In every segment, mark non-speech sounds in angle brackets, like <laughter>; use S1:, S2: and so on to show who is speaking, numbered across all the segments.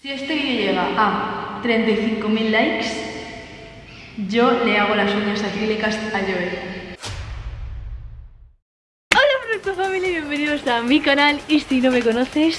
S1: Si este vídeo llega a 35.000 likes, yo le hago las uñas acrílicas a Joel. Hola Producto Family, bienvenidos a mi canal y si no me conoces,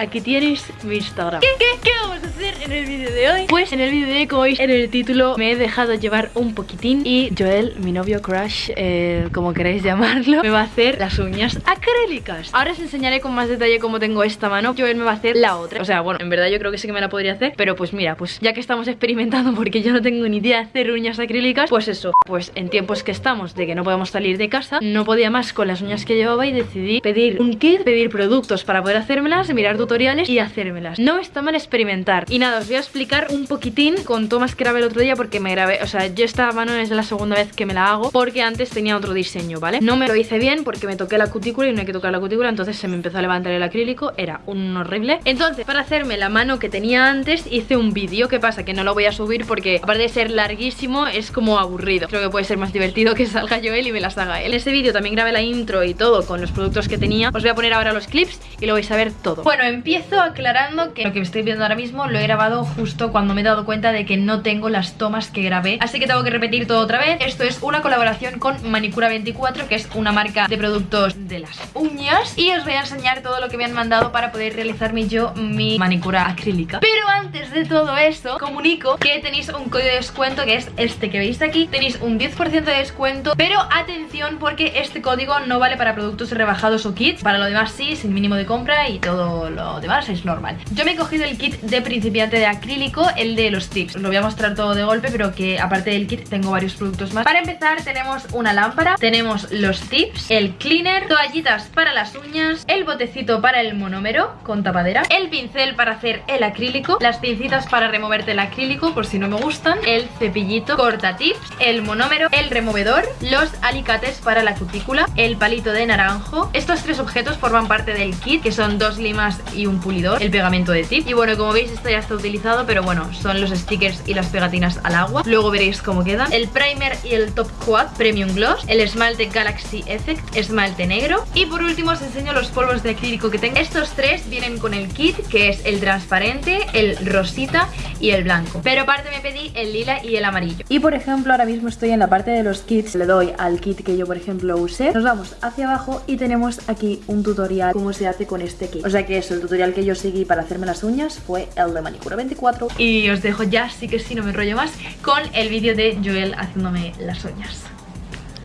S1: aquí tienes mi Instagram. ¿Qué, qué, qué vamos a hacer en el vídeo de hoy? Pues en el vídeo de hoy, como veis en el título, me he dejado llevar un poquitín y Joel, mi novio crush, eh, como queréis llamarlo, me va a hacer las uñas acrílicas. Ahora os enseñaré con más detalle cómo tengo esta mano. Joel me va a hacer la otra. O sea, bueno, en verdad yo creo que sí que me la podría hacer, pero pues mira, pues ya que estamos experimentando porque yo no tengo ni idea de hacer uñas acrílicas, pues eso, pues en tiempos que estamos de que no podemos salir de casa, no podía más con las uñas que llevaba y decidí pedir un kit, pedir productos para poder hacérmelas, mirar y hacérmelas. No está mal experimentar. Y nada, os voy a explicar un poquitín con tomas que grabé el otro día porque me grabé, o sea, yo esta mano es la segunda vez que me la hago porque antes tenía otro diseño, ¿vale? No me lo hice bien porque me toqué la cutícula y no hay que tocar la cutícula, entonces se me empezó a levantar el acrílico, era un horrible. Entonces, para hacerme la mano que tenía antes, hice un vídeo, ¿qué pasa? Que no lo voy a subir porque aparte de ser larguísimo, es como aburrido. Creo que puede ser más divertido que <laughs> salga yo él y me las haga él. En ese vídeo también grabé la intro y todo con los productos que tenía. Os voy a poner ahora los clips y lo vais a ver todo. Bueno, empiezo aclarando que lo que estoy viendo ahora mismo lo he grabado justo cuando me he dado cuenta de que no tengo las tomas que grabé. Así que tengo que repetir todo otra vez. Esto es una colaboración con Manicura24 Que es una marca de productos de las uñas Y os voy a enseñar todo lo que me han mandado Para poder realizarme yo mi manicura acrílica. Pero antes de todo esto Comunico que tenéis un código de descuento Que es este que veis aquí. Tenéis un 10% de descuento Pero atención porque este código no vale para productos rebajados o kits. Para lo demás sí, sin mínimo de compra Y todo lo demás es normal. Yo me he cogido el kit de principiante de acrílico El de los tips. Os lo voy a mostrar todo de golpe Pero que aparte del kit tengo varios productos más. Para empezar tenemos una lámpara Tenemos los tips El cleaner Toallitas para las uñas El botecito para el monómero Con tapadera El pincel para hacer el acrílico Las pincitas para removerte el acrílico Por si no me gustan El cepillito Corta tips El monómero El removedor Los alicates para la cutícula El palito de naranjo. Estos tres objetos forman parte del kit Que son dos limas y un pulidor El pegamento de tip. Y bueno, como veis esto ya está utilizado Pero bueno, son los stickers y las pegatinas al agua. Luego veréis cómo quedan. El primer y el top quad Premium Gloss El esmalte Galaxy Effect Esmalte negro. Y por último os enseño los polvos de acrílico que tengo. Estos tres vienen con el kit Que es el transparente, el rosita y el blanco. Pero aparte me pedí el lila y el amarillo. Y por ejemplo ahora mismo estoy en la parte de los kits. Le doy al kit que yo por ejemplo usé. Nos vamos hacia abajo y tenemos aquí un tutorial Cómo se hace con este kit. O sea que eso, el tutorial que yo seguí para hacerme las uñas Fue el de Manicura 24 Y os dejo ya, sí que sí, no me enrollo más Con el vídeo de Joel haciéndome las uñas.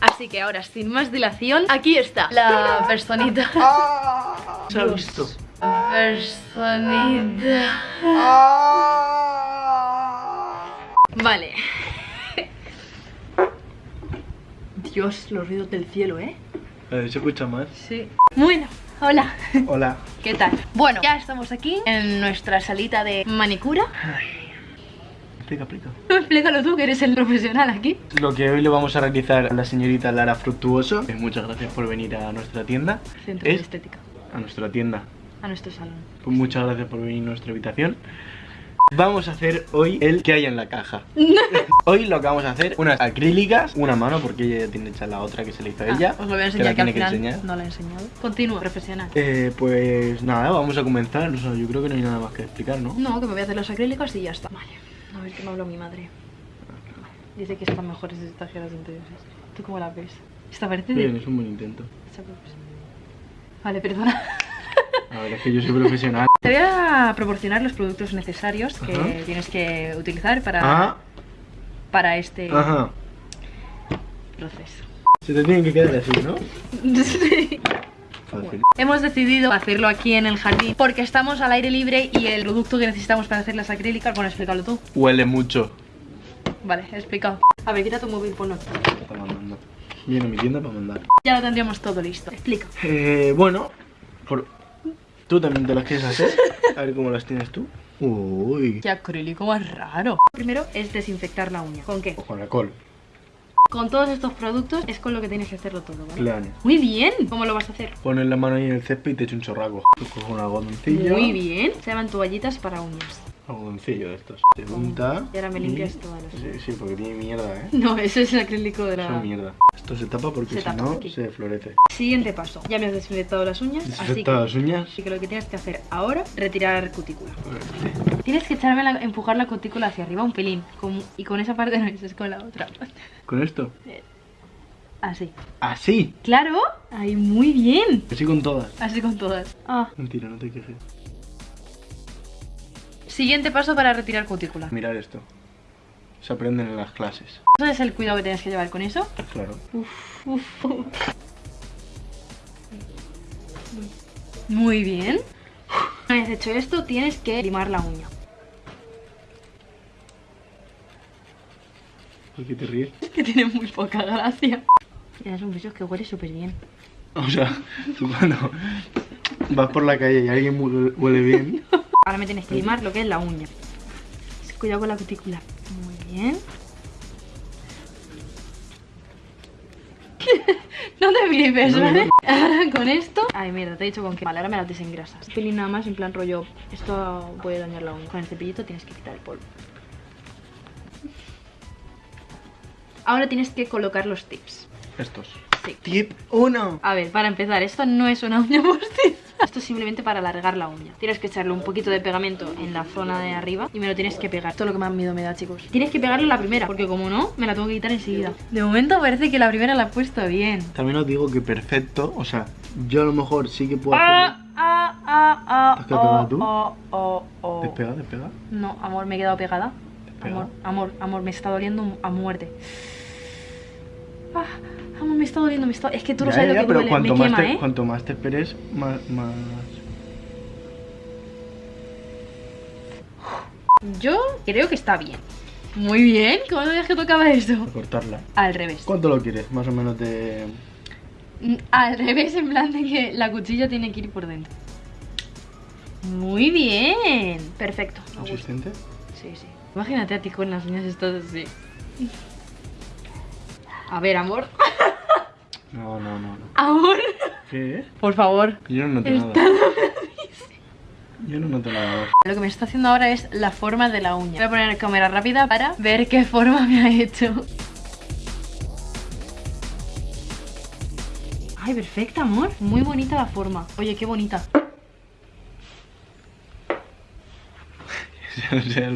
S1: Así que ahora, sin más dilación, aquí está la <laughs> personita.
S2: ¿Se ha visto?
S1: Personita. Vale. Dios, los ruidos del cielo, ¿eh?
S2: A ver, se escucha más.
S1: Sí Bueno, hola
S2: Hola. <laughs>
S1: ¿Qué tal? Bueno, ya estamos aquí en nuestra salita de manicura
S2: Explica, explica. <laughs>
S1: Explícalo tú, que eres el profesional aquí
S2: Lo que hoy le vamos a realizar a la señorita Lara Fructuoso. eh, Muchas gracias por venir a nuestra tienda.
S1: Centro de
S2: Es
S1: estética
S2: a nuestra tienda.
S1: A nuestro salón
S2: Pues muchas gracias por venir a nuestra habitación. Vamos a hacer hoy el que hay en la caja. <laughs> hoy lo que vamos a hacer, unas acrílicas, una mano, porque ella ya tiene hecha la otra que se le hizo a ella.
S1: Ah, Os lo voy a
S2: que
S1: enseñar
S2: la
S1: que, al
S2: tiene que enseñar.
S1: no la he enseñado Continúa, profesional
S2: Eh, pues nada, vamos a comenzar. O sea, yo creo que no hay nada más que explicar, ¿no?
S1: No, que me voy a hacer los acrílicos y ya está Vale, a ver qué me habló mi madre Dice que están mejores estas tijeras interiores ¿Tú cómo las ves? Esta parece.
S2: Bien, es un buen intento.
S1: Vale, perdona
S2: A ver, es que yo soy profesional.
S1: Te voy a proporcionar los productos necesarios que
S2: Ajá.
S1: tienes que utilizar para,
S2: Ah,
S1: para este
S2: ajá.
S1: proceso.
S2: Se te tienen que quedar así, ¿no? <laughs>
S1: Sí.
S2: Fácil.
S1: Hemos decidido hacerlo aquí en el jardín porque estamos al aire libre y el producto que necesitamos para hacer las acrílicas, bueno, explícalo tú.
S2: Huele mucho.
S1: Vale, he explicado. A ver, quita tu móvil, ponlo.
S2: Está mandando. Viene a mi tienda para mandar.
S1: Ya lo tendríamos todo listo. Explica.
S2: Eh, bueno, por... ¿tú también te las quieres hacer? A ver cómo las tienes tú. Uy.
S1: Qué acrílico más raro. Primero es desinfectar la uña. ¿Con qué?
S2: O con col.
S1: Con todos estos productos es con lo que tienes que hacerlo todo, ¿vale?
S2: Claro.
S1: Muy bien. ¿Cómo lo vas a hacer?
S2: Pones la mano ahí en el césped y te echa un chorraco. Tú coges una algodoncilla.
S1: Muy bien. Se llaman toallitas para uñas.
S2: Algodoncillo de estos. Se unta.
S1: Y ahora me limpias todas las
S2: Sí, sí, porque tiene mierda, ¿eh? <laughs>
S1: No, eso es el acrílico de
S2: Eso
S1: la...
S2: es mierda. Esto se tapa porque
S1: Se
S2: si
S1: tapa
S2: no
S1: aquí.
S2: se florece.
S1: Siguiente paso. Ya me has desinfectado las uñas, así que...
S2: Las uñas.
S1: Así que lo que tienes que hacer ahora, retirar cutícula. Tienes que echarme la- empujar la cutícula hacia arriba un pelín. con- y con esa parte no es con la otra.
S2: ¿Con esto?
S1: Así.
S2: ¡Así!
S1: ¡Claro! ¡Ay, muy bien!
S2: Así con todas.
S1: Así con todas. Ah.
S2: Mentira, no te quejes.
S1: Siguiente paso para retirar cutícula.
S2: Mirar esto. Se aprenden en las clases.
S1: ¿Sabes el cuidado que tienes que llevar con eso?
S2: Claro.
S1: Uf, uf. Muy bien. Una vez hecho esto, tienes que limar la uña.
S2: ¿Por qué te ríes?
S1: Es que tiene muy poca gracia. Ya es un bicho que huele súper bien.
S2: O sea, tú cuando vas por la calle y alguien huele bien, <laughs>
S1: Ahora me tienes que limar lo que es la uña. Cuidado con la cutícula. Muy bien. <laughs> no te flipes,
S2: No,
S1: ¿vale?
S2: no. <laughs>
S1: Ahora con esto. Ay, mierda, te he dicho con que. Vale, ahora me las desengrasas. Un pelín nada más, en plan rollo. Esto puede dañar la uña. Con el cepillito tienes que quitar el polvo. Ahora tienes que colocar los tips.
S2: estos. Tip 1.
S1: A ver, para empezar, esto no es una uña <laughs> postiza. Esto es simplemente para alargar la uña. Tienes que echarle un poquito de pegamento en la zona de arriba y me lo tienes que pegar. Esto es lo que más miedo me da, chicos. Tienes que pegarlo en la primera, porque como no, me la tengo que quitar enseguida. De momento parece que la primera la he puesto bien.
S2: También os digo que perfecto, o sea, yo a lo mejor sí que puedo
S1: Ah,
S2: hacerlo.
S1: ah, ah, ah,
S2: ¿Te has quedado pegada tú?
S1: oh, oh, oh.
S2: Despega, despega.
S1: No, amor, me he quedado pegada.
S2: Despega.
S1: Amor, amor, amor, me está doliendo a muerte. Ah, me está doliendo, me está... Es que tú no
S2: Ya,
S1: sabes
S2: ya,
S1: lo que
S2: pero
S1: duele,
S2: cuanto,
S1: me
S2: más
S1: quema,
S2: te,
S1: ¿eh?
S2: cuanto más te esperes, más, más...
S1: Yo creo que está bien. Muy bien, ¿cómo sabías que tocaba eso?
S2: a cortarla.
S1: Al revés.
S2: ¿Cuánto lo quieres? Más o menos de...
S1: Mm, Al revés, en plan de que la cuchilla tiene que ir por dentro. Muy bien. Perfecto.
S2: consistente.
S1: Sí, sí. Imagínate a ti con las uñas estas así. A ver, amor.
S2: No, no, no, no.
S1: Amor.
S2: ¿Qué?
S1: Por favor.
S2: Yo no noto
S1: Está
S2: nada. Yo no noto nada.
S1: Lo que me está haciendo ahora es la forma de la uña. Voy a poner cámara rápida para ver qué forma me ha hecho. Ay, perfecta, amor. Muy bonita la forma. Oye, qué bonita. <laughs> <laughs>
S2: O sea,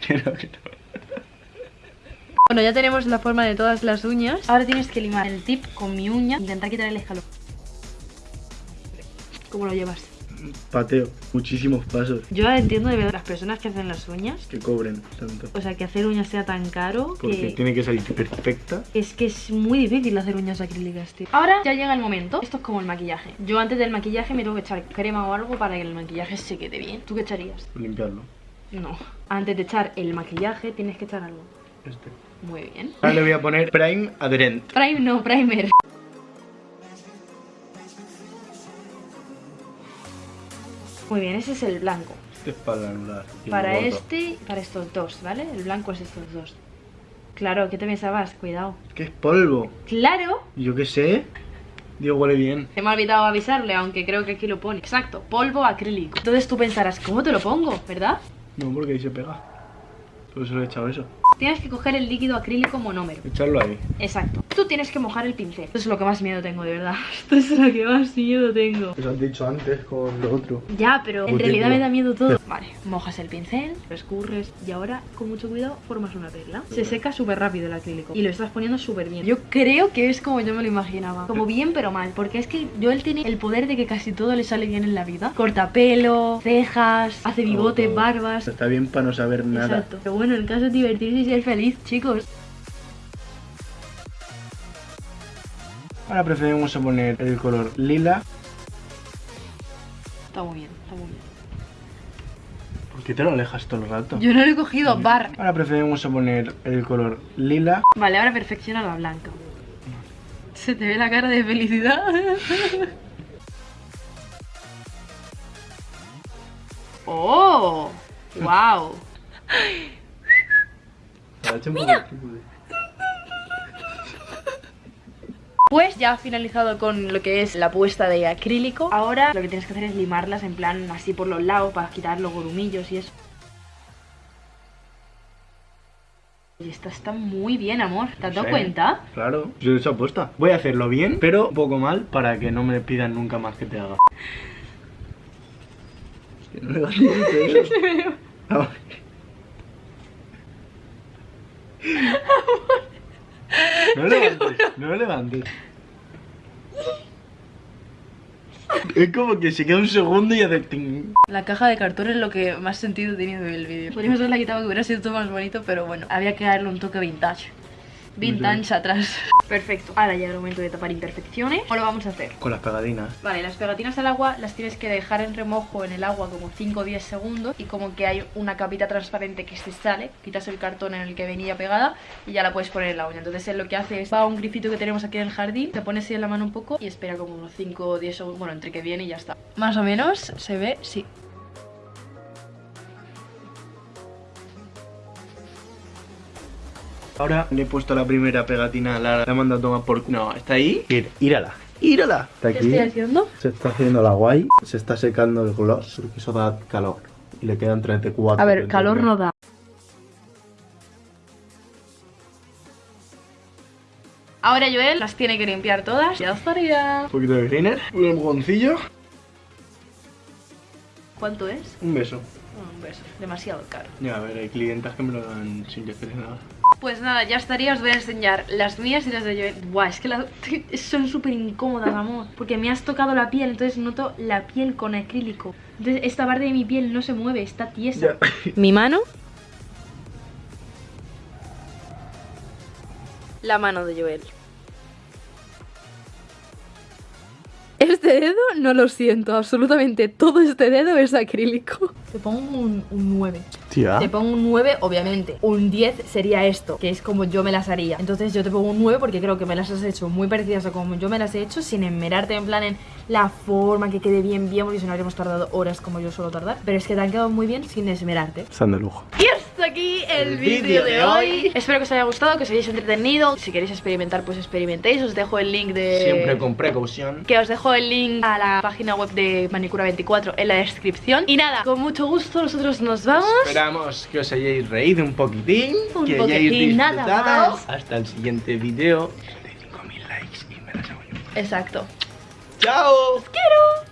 S2: que no, que no.
S1: Bueno, ya tenemos la forma de todas las uñas. Ahora tienes que limar el tip con mi uña. Intentar quitar el escalón. ¿Cómo lo llevas?
S2: Pateo. Muchísimos pasos.
S1: Yo entiendo de verdad las personas que hacen las uñas.
S2: Que cobren tanto.
S1: O sea, que hacer uñas sea tan caro
S2: Porque
S1: que...
S2: tiene que salir perfecta.
S1: Es que es muy difícil hacer uñas acrílicas, tío. Ahora ya llega el momento. Esto es como el maquillaje. Yo antes del maquillaje me tengo que echar crema o algo para que el maquillaje se quede bien. ¿Tú qué echarías?
S2: Limpiarlo.
S1: No. Antes de echar el maquillaje tienes que echar algo.
S2: Este.
S1: Muy bien.
S2: Ahora le voy a poner Prime Adherent.
S1: Prime no, primer. Muy bien, ese es el blanco.
S2: Este es para anular.
S1: Para este para estos dos, ¿vale? El blanco es estos dos. Claro, ¿qué te pensabas? Cuidado.
S2: Es que es polvo.
S1: ¡Claro!
S2: Yo qué sé. Digo, huele bien.
S1: Se me ha olvidado avisarle, aunque creo que aquí lo pone. Exacto, polvo acrílico. Entonces tú pensarás, ¿cómo te lo pongo? ¿Verdad?
S2: No, porque ahí se pega. Por eso le he echado eso.
S1: Tienes que coger el líquido acrílico monómero.
S2: Echarlo ahí.
S1: Exacto. Tú tienes que mojar el pincel. Esto es lo que más miedo tengo, de verdad. <laughs> Esto es lo que más miedo tengo.
S2: Eso has dicho antes con lo otro.
S1: Ya, pero en realidad me da miedo todo. <laughs> Vale, mojas el pincel, lo escurres y ahora, con mucho cuidado, formas una perla. Se seca súper rápido el acrílico y lo estás poniendo súper bien. Yo creo que es como yo me lo imaginaba. Como bien, pero mal. Porque es que Joel tiene el poder de que casi todo le sale bien en la vida. Corta pelo, cejas, hace bigote, barbas.
S2: Está bien para no saber nada.
S1: Exacto. Pero bueno, el caso es divertirse y ser feliz, chicos.
S2: Ahora preferimos poner el color lila.
S1: Está muy bien, está muy bien.
S2: ¿Por qué te lo alejas todo el rato?
S1: Yo no lo he cogido, bar.
S2: Ahora preferimos poner el color lila.
S1: Vale, ahora perfecciona la blanca. Se te ve la cara de felicidad. <laughs> ¡Oh! <laughs> ¡Wow!
S2: Mira.
S1: Pues ya ha finalizado con lo que es la puesta de acrílico Ahora lo que tienes que hacer es limarlas en plan así por los lados para quitar los gorumillos y eso Y esta está muy bien, amor. ¿Te has dado
S2: Sí,
S1: cuenta?
S2: Claro, yo he hecho apuesta. Voy a hacerlo bien, pero un poco mal para que no me pidan nunca más que te haga. Es que no le <laughs> No levantes, no levantes. <laughs> Es como que se queda un segundo y hace ting.
S1: La caja de cartón es lo que más sentido tenía del vídeo. Podríamos haberla quitado que hubiera sido todo más bonito, pero bueno, había que darle un toque vintage. Vintage atrás. Perfecto. Ahora llega el momento de tapar imperfecciones. ¿Cómo lo vamos a hacer?
S2: Con las pegadinas.
S1: Vale, las pegatinas al agua las tienes que dejar en remojo en el agua como 5 o 10 segundos y como que hay una capita transparente que se sale, quitas el cartón en el que venía pegada y ya la puedes poner en la uña. Entonces él lo que hace es va a un grifito que tenemos aquí en el jardín, te pones así en la mano un poco y espera como unos 5 o 10 segundos, bueno, entre que viene y ya está. Más o menos se ve, sí.
S2: Ahora le he puesto la primera pegatina a Lara, la he mandado a tomar por... No, está ahí. Ir, írala, írala. Está
S1: ¿Qué estoy haciendo?
S2: Se está haciendo la guay, se está secando el gloss, porque eso da calor. Y le quedan 34.
S1: A ver, calor no da. Ahora Joel las tiene que limpiar todas. Ya estaría.
S2: Un poquito de greener, un empujoncillo,
S1: ¿Cuánto es?
S2: un beso.
S1: Un beso. Demasiado caro.
S2: Ya, a ver, hay clientas que me lo dan sin que nada.
S1: Pues nada, ya estaría. Os voy a enseñar las mías y las de Joel. Buah, es que las <laughs> son súper incómodas, amor. Porque me has tocado la piel, entonces noto la piel con acrílico. Entonces esta parte de mi piel no se mueve, está tiesa. <coughs> Mi mano. La mano de Joel. Este dedo no lo siento, absolutamente todo este dedo es acrílico. Te pongo un, un 9.
S2: Tía.
S1: Te pongo un 9, obviamente. Un 10 sería esto, que es como yo me las haría. Entonces yo te pongo un 9 porque creo que me las has hecho muy parecidas a como yo me las he hecho, sin enmerarte en plan en la forma, que quede bien, bien, porque si no habríamos tardado horas como yo suelo tardar. Pero es que te han quedado muy bien sin esmerarte.
S2: Están de lujo.
S1: Y hasta aquí el,
S2: El vídeo
S1: de
S2: de
S1: hoy. Espero que os haya gustado, que os hayáis entretenido. Si queréis experimentar, pues experimentéis. Os dejo el link de...
S2: Siempre con precaución.
S1: Que os dejo el link a la página web de Manicura24 en la descripción. Y nada, con mucho gusto nosotros nos vamos.
S2: Esperamos que os hayáis reído un poquitín.
S1: Un
S2: que hayáis
S1: poquitín, nada
S2: disfrutado.
S1: más.
S2: Hasta el siguiente vídeo de 5000 likes y me las hago yo.
S1: Exacto.
S2: ¡Chao!
S1: ¡Quiero!